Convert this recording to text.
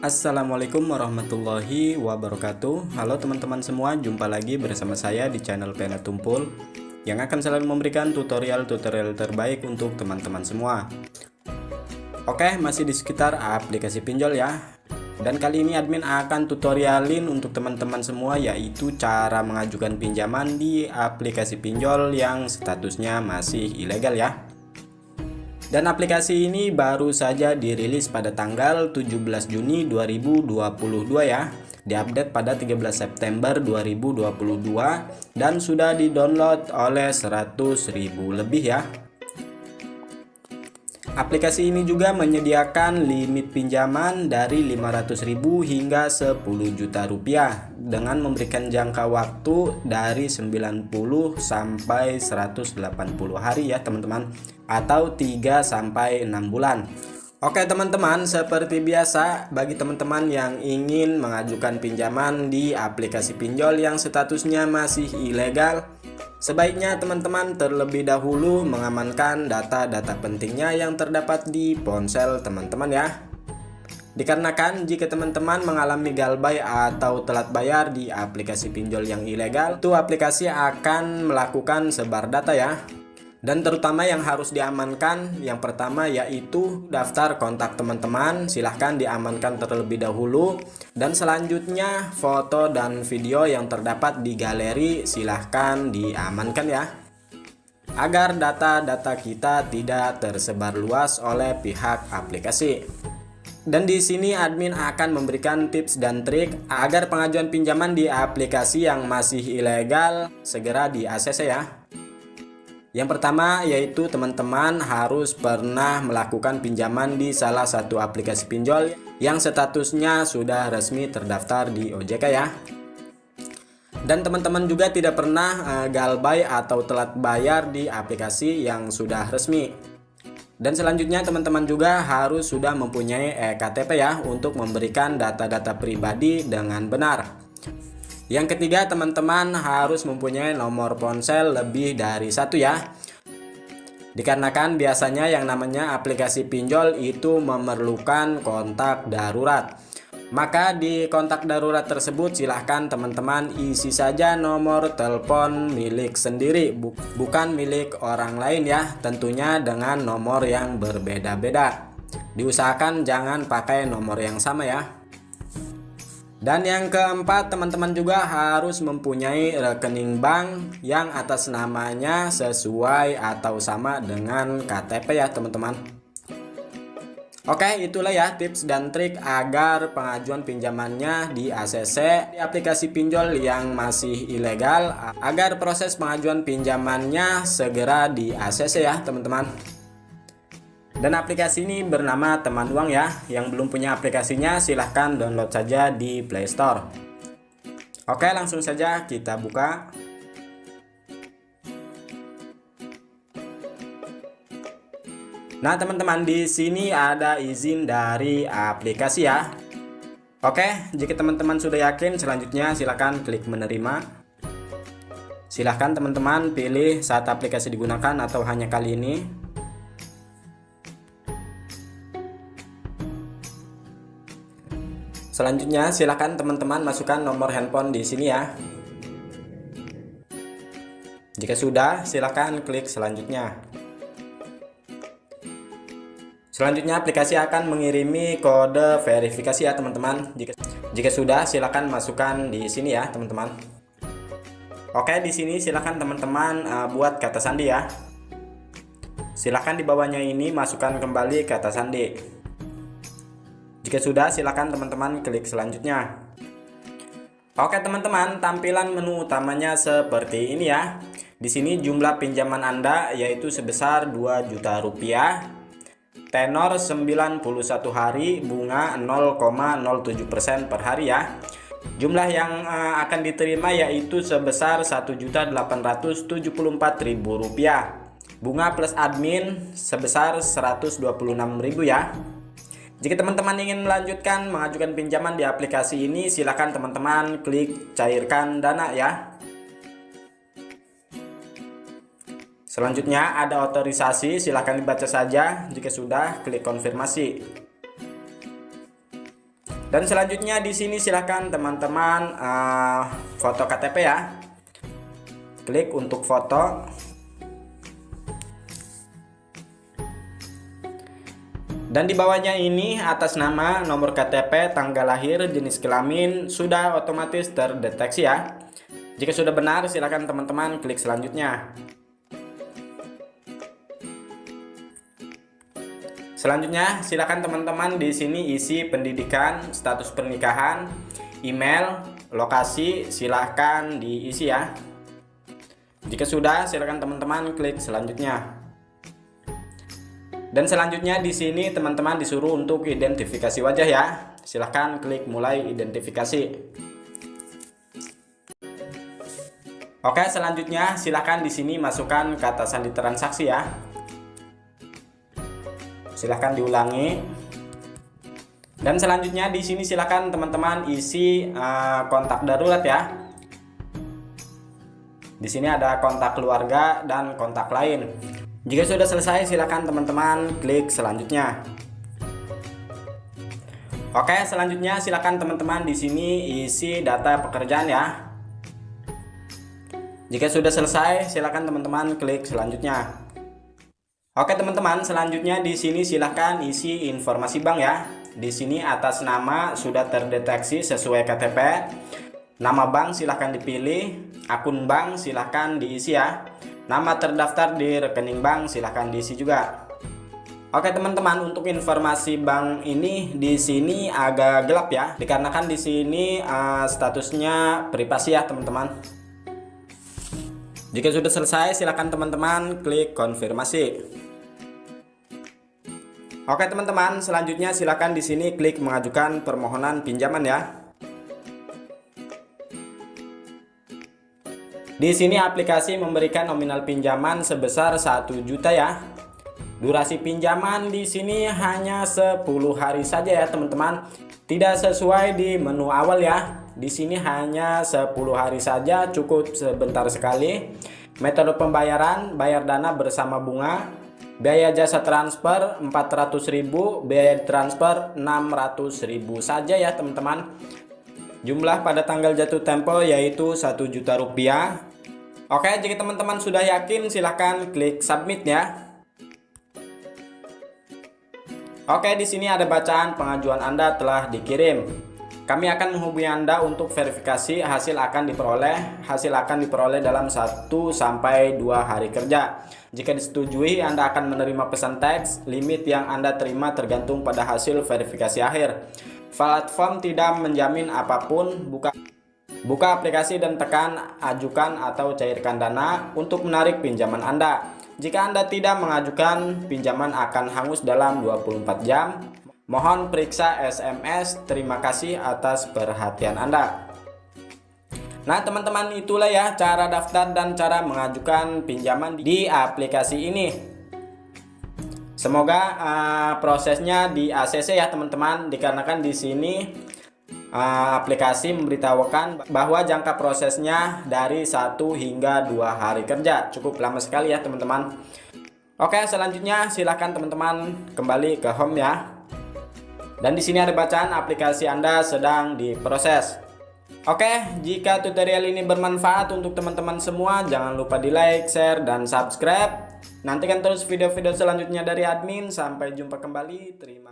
Assalamualaikum warahmatullahi wabarakatuh. Halo teman-teman semua, jumpa lagi bersama saya di channel Pena Tumpul Yang akan selalu memberikan tutorial-tutorial terbaik untuk teman-teman semua. Oke, masih di sekitar aplikasi pinjol ya. Dan kali ini admin akan tutorialin untuk teman-teman semua Yaitu cara mengajukan pinjaman di aplikasi pinjol yang statusnya masih ilegal ya dan aplikasi ini baru saja dirilis pada tanggal 17 Juni 2022 ya. Diupdate pada 13 September 2022 dan sudah di-download oleh 100.000 lebih ya Aplikasi ini juga menyediakan limit pinjaman dari 500.000 hingga 10 juta rupiah dengan memberikan jangka waktu dari 90 sampai 180 hari ya teman-teman atau 3 sampai 6 bulan. Oke teman-teman, seperti biasa bagi teman-teman yang ingin mengajukan pinjaman di aplikasi pinjol yang statusnya masih ilegal Sebaiknya teman-teman terlebih dahulu mengamankan data-data pentingnya yang terdapat di ponsel teman-teman ya. Dikarenakan jika teman-teman mengalami galbay atau telat bayar di aplikasi pinjol yang ilegal, itu aplikasi akan melakukan sebar data ya. Dan terutama yang harus diamankan yang pertama yaitu daftar kontak teman-teman silahkan diamankan terlebih dahulu dan selanjutnya foto dan video yang terdapat di galeri silahkan diamankan ya agar data-data kita tidak tersebar luas oleh pihak aplikasi. Dan di sini admin akan memberikan tips dan trik agar pengajuan pinjaman di aplikasi yang masih ilegal segera di ACC ya. Yang pertama yaitu teman-teman harus pernah melakukan pinjaman di salah satu aplikasi pinjol yang statusnya sudah resmi terdaftar di OJK ya. Dan teman-teman juga tidak pernah uh, galbay atau telat bayar di aplikasi yang sudah resmi. Dan selanjutnya teman-teman juga harus sudah mempunyai ektp ya untuk memberikan data-data pribadi dengan benar. Yang ketiga, teman-teman harus mempunyai nomor ponsel lebih dari satu ya. Dikarenakan biasanya yang namanya aplikasi pinjol itu memerlukan kontak darurat. Maka di kontak darurat tersebut silahkan teman-teman isi saja nomor telepon milik sendiri bu bukan milik orang lain ya tentunya dengan nomor yang berbeda-beda diusahakan jangan pakai nomor yang sama ya dan yang keempat, teman-teman juga harus mempunyai rekening bank yang atas namanya sesuai atau sama dengan KTP ya teman-teman. Oke, itulah ya tips dan trik agar pengajuan pinjamannya di ACC di aplikasi pinjol yang masih ilegal agar proses pengajuan pinjamannya segera di ACC ya teman-teman. Dan aplikasi ini bernama Teman Uang ya. Yang belum punya aplikasinya silahkan download saja di Play Store. Oke, langsung saja kita buka. Nah, teman-teman di sini ada izin dari aplikasi ya. Oke, jika teman-teman sudah yakin, selanjutnya silahkan klik menerima. Silahkan teman-teman pilih saat aplikasi digunakan atau hanya kali ini. Selanjutnya silakan teman-teman masukkan nomor handphone di sini ya. Jika sudah, silakan klik selanjutnya. Selanjutnya aplikasi akan mengirimi kode verifikasi ya teman-teman. Jika jika sudah, silakan masukkan di sini ya teman-teman. Oke, di sini silakan teman-teman uh, buat kata sandi ya. Silakan di bawahnya ini masukkan kembali kata sandi. Jika sudah, silakan teman-teman klik selanjutnya. Oke teman-teman, tampilan menu utamanya seperti ini ya. Di sini jumlah pinjaman Anda yaitu sebesar 2 juta rupiah. Tenor 91 hari, bunga 0,07% per hari ya. Jumlah yang uh, akan diterima yaitu sebesar Rp1.874.000. Bunga plus admin sebesar Rp126.000 ya. Jika teman-teman ingin melanjutkan mengajukan pinjaman di aplikasi ini, silakan teman-teman klik cairkan dana ya. Selanjutnya ada otorisasi, silakan dibaca saja. Jika sudah, klik konfirmasi. Dan selanjutnya di sini silahkan teman-teman uh, foto KTP ya. Klik untuk foto. Dan di bawahnya ini atas nama, nomor KTP, tanggal lahir, jenis kelamin sudah otomatis terdeteksi ya. Jika sudah benar silakan teman-teman klik selanjutnya. Selanjutnya, silakan teman-teman di sini isi pendidikan, status pernikahan, email, lokasi, silahkan diisi ya. Jika sudah, silakan teman-teman klik selanjutnya. Dan selanjutnya di sini teman-teman disuruh untuk identifikasi wajah ya. Silahkan klik mulai identifikasi. Oke, selanjutnya silahkan di sini masukkan kata sandi transaksi ya silahkan diulangi dan selanjutnya di sini silahkan teman-teman isi uh, kontak darurat ya di sini ada kontak keluarga dan kontak lain jika sudah selesai silahkan teman-teman klik selanjutnya Oke selanjutnya silahkan teman-teman di sini isi data pekerjaan ya jika sudah selesai silahkan teman-teman klik selanjutnya Oke teman-teman, selanjutnya di sini silahkan isi informasi bank ya. Di sini atas nama sudah terdeteksi sesuai KTP. Nama bank silahkan dipilih, akun bank silahkan diisi ya. Nama terdaftar di rekening bank silahkan diisi juga. Oke teman-teman, untuk informasi bank ini di sini agak gelap ya, dikarenakan di sini uh, statusnya privasi ya teman-teman. Jika sudah selesai, silakan teman-teman klik konfirmasi. Oke teman-teman, selanjutnya silakan di sini klik mengajukan permohonan pinjaman ya. Di sini aplikasi memberikan nominal pinjaman sebesar 1 juta ya. Durasi pinjaman di sini hanya 10 hari saja ya teman-teman. Tidak sesuai di menu awal ya. Di sini hanya 10 hari saja, cukup sebentar sekali. Metode pembayaran, bayar dana bersama bunga, Biaya jasa transfer 400.000, biaya transfer 600.000 saja ya teman-teman. Jumlah pada tanggal jatuh tempo yaitu 1 juta rupiah. Oke, jika teman-teman sudah yakin silahkan klik submit ya. Oke, di sini ada bacaan pengajuan Anda telah dikirim. Kami akan menghubungi Anda untuk verifikasi hasil akan diperoleh. Hasil akan diperoleh dalam 1 sampai 2 hari kerja. Jika disetujui, Anda akan menerima pesan teks. Limit yang Anda terima tergantung pada hasil verifikasi akhir. Platform tidak menjamin apa pun. Buka Buka aplikasi dan tekan ajukan atau cairkan dana untuk menarik pinjaman Anda. Jika Anda tidak mengajukan, pinjaman akan hangus dalam 24 jam. Mohon periksa SMS. Terima kasih atas perhatian Anda. Nah teman-teman itulah ya cara daftar dan cara mengajukan pinjaman di aplikasi ini. Semoga uh, prosesnya di ACC ya teman-teman dikarenakan di sini aplikasi memberitahukan bahwa jangka prosesnya dari 1 hingga 2 hari kerja. Cukup lama sekali ya teman-teman. Oke, selanjutnya silahkan teman-teman kembali ke home ya. Dan di sini ada bacaan aplikasi Anda sedang diproses. Oke, jika tutorial ini bermanfaat untuk teman-teman semua, jangan lupa di like, share, dan subscribe. Nantikan terus video-video selanjutnya dari admin. Sampai jumpa kembali. Terima